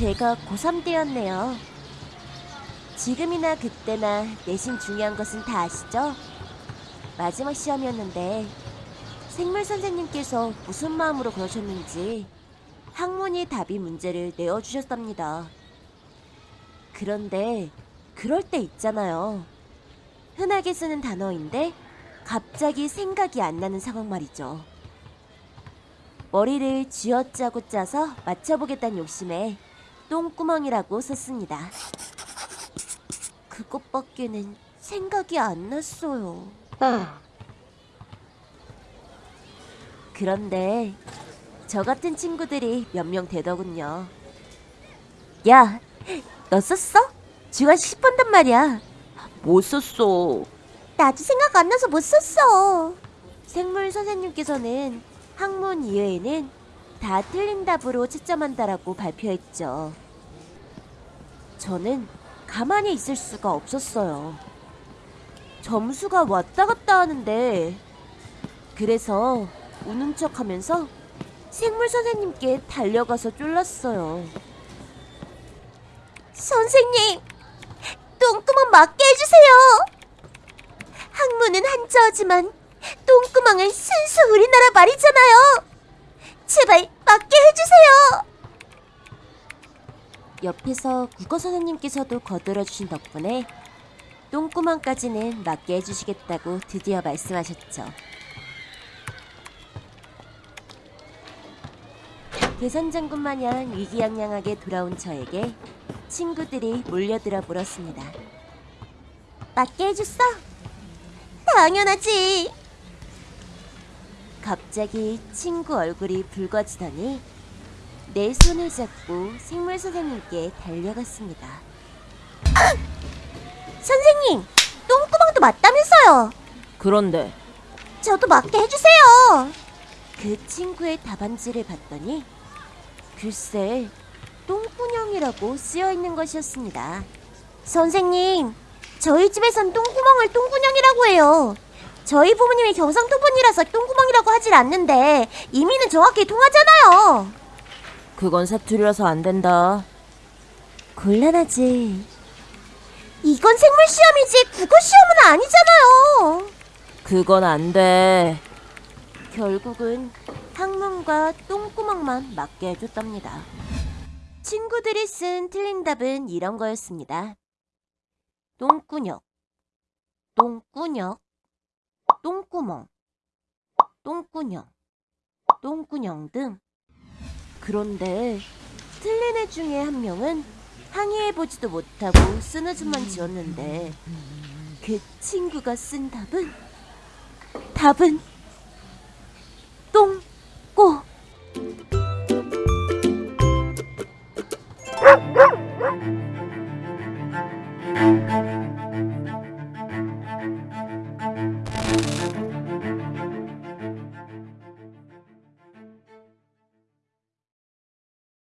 제가 고3 때였네요. 지금이나 그때나 내신 중요한 것은 다 아시죠? 마지막 시험이었는데 생물 선생님께서 무슨 마음으로 그러셨는지 학문이 답이 문제를 내어주셨답니다. 그런데 그럴 때 있잖아요. 흔하게 쓰는 단어인데 갑자기 생각이 안 나는 상황 말이죠. 머리를 쥐어짜고 짜서 맞춰보겠다는 욕심에 똥구멍이라고 썼습니다. 그것밖에는 생각이 안 났어요. 그런데 저 같은 친구들이 몇 명 되더군요. 야, 너 썼어? 주간식 10분단 말이야. 못 썼어. 나도 생각 안 나서 못 썼어. 생물 선생님께서는 학문 이외에는 다 틀린 답으로 채점한다라고 발표했죠. 저는 가만히 있을 수가 없었어요. 점수가 왔다 갔다 하는데 그래서 우는 척 하면서 생물 선생님께 달려가서 쫄랐어요. 선생님, 똥구멍 맞게 해주세요. 학문은 한자어지만 똥구멍은 순수 우리나라 말이잖아요. 제발 맞게 해주세요. 옆에서 국어 선생님께서도 거들어 주신 덕분에 똥구멍까지는 맞게 해주시겠다고 드디어 말씀하셨죠. 대선장군 마냥 위기양양하게 돌아온 저에게 친구들이 몰려들어 물었습니다. 맞게 해줬어? 당연하지. 갑자기 친구 얼굴이 붉어지더니 내 손을 잡고 생물 선생님께 달려갔습니다. 선생님, 똥구멍도 맞다면서요. 그런데 저도 맞게 해주세요. 그 친구의 답안지를 봤더니 글쎄 똥구녕이라고 쓰여 있는 것이었습니다. 선생님, 저희 집에선 똥구멍을 똥구녕이라고 해요. 저희 부모님이 경상도 분이라서 똥구멍이라고 하질 않는데 이미는 정확히 통하잖아요. 그건 사투리라서 안 된다. 곤란하지. 이건 생물 시험이지 국어 시험은 아니잖아요. 그건 안 돼. 결국은 학문과 똥구멍만 맞게 해줬답니다. 친구들이 쓴 틀린 답은 이런 거였습니다. 똥꾸녕, 똥꾸녕, 똥구멍, 똥구녕, 똥구녕 등. 그런데 틀린 애 중에 한 명은 항의해보지도 못하고 쓰느즘만 지었는데 그 친구가 쓴 답은 답은 똥꼬